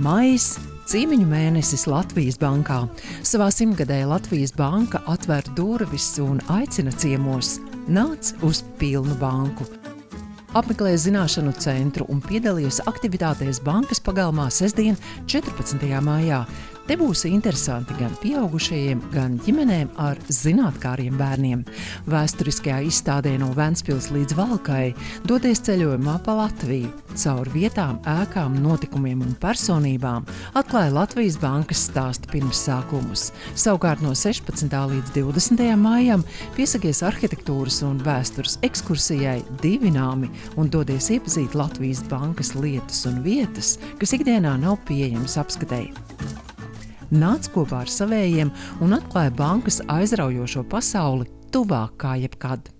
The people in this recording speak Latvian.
Maijs Cīmiņu mēnesis Latvijas bankā. Savā simtgadē Latvijas banka atver durvis un aicina ciemos nāc uz pilnu banku. Apmeklēja zināšanu centru un piedalījās aktivitātēs bankas pagalmā sestdien, 14. maijā. Te būs interesanti gan pieaugušajiem, gan ģimenēm ar zinātnāriem bērniem. Vēsturiskajā izstādē no Vēncpils līdz Valkai doties ceļojumā pa Latviju. Caur vietām, ēkām, notikumiem un personībām atklāja Latvijas bankas stāsta pirmsākumus. Savukārt no 16. līdz 20. maijam piesakies arhitektūras un vēstures ekskursijai divināmi un dodies iepazīt Latvijas bankas lietas un vietas, kas ikdienā nav pieejamas apskatēji nāca kopā ar savējiem un atklāja bankas aizraujošo pasauli tuvāk kā jebkad.